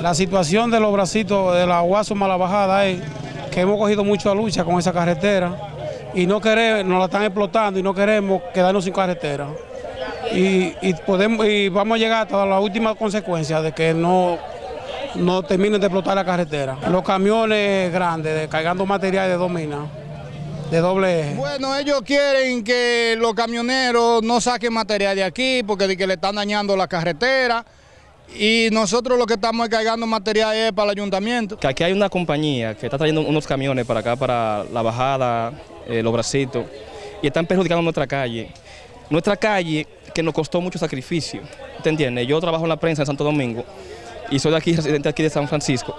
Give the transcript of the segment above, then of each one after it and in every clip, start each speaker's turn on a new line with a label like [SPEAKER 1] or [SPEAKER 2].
[SPEAKER 1] La situación de los bracitos de la Guaso Mala Bajada es que hemos cogido mucha lucha con esa carretera y no queremos, nos la están explotando y no queremos quedarnos sin carretera. Y, y podemos, y vamos a llegar hasta la última consecuencia de que no, no terminen de explotar la carretera. Los camiones grandes, de- cargando material de dos minas, de doble eje.
[SPEAKER 2] Bueno, ellos quieren que los camioneros no saquen material de aquí porque de que le están dañando la carretera y nosotros lo que estamos es cargando material es para el ayuntamiento.
[SPEAKER 3] que aquí hay una compañía que está trayendo unos camiones para acá, para la bajada, eh, los bracitos, y están perjudicando nuestra calle. Nuestra calle que nos costó mucho sacrificio, ¿te entiendes? Yo trabajo en la prensa en Santo Domingo y soy de aquí, residente aquí de San Francisco.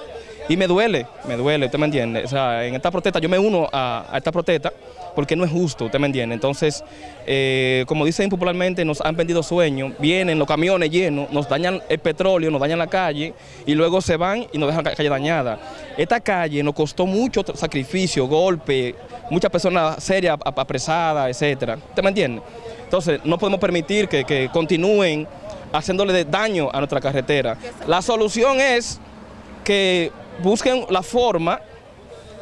[SPEAKER 3] Y me duele, me duele, ¿usted me entiende? O sea, en esta protesta, yo me uno a, esta protesta porque no es justo, ¿usted me entiende? Entonces, eh, como dicen popularmente, nos han vendido sueños, vienen los camiones llenos, nos dañan el petróleo, nos dañan la calle y luego se van y nos dejan la calle dañada. Esta calle nos costó mucho sacrificio, golpe, muchas personas serias ap- apresadas, etcétera. ¿Usted me entiende? Entonces, no podemos permitir que, continúen haciéndole daño a nuestra carretera. La solución es que busquen la forma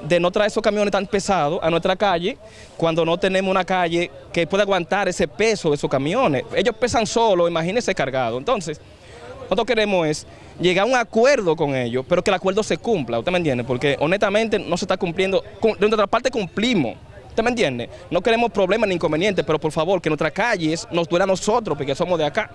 [SPEAKER 3] de no traer esos camiones tan pesados a nuestra calle cuando no tenemos una calle que pueda aguantar ese peso de esos camiones. Ellos pesan solo, imagínense cargado. Entonces, nosotros queremos es llegar a un acuerdo con ellos, pero que el acuerdo se cumpla, ¿usted me entiende? Porque honestamente no se está cumpliendo, Cum- de nuestra parte cumplimos, ¿usted me entiende? No queremos problemas ni inconvenientes, pero por favor que nuestras calles nos duela a nosotros, porque somos de acá.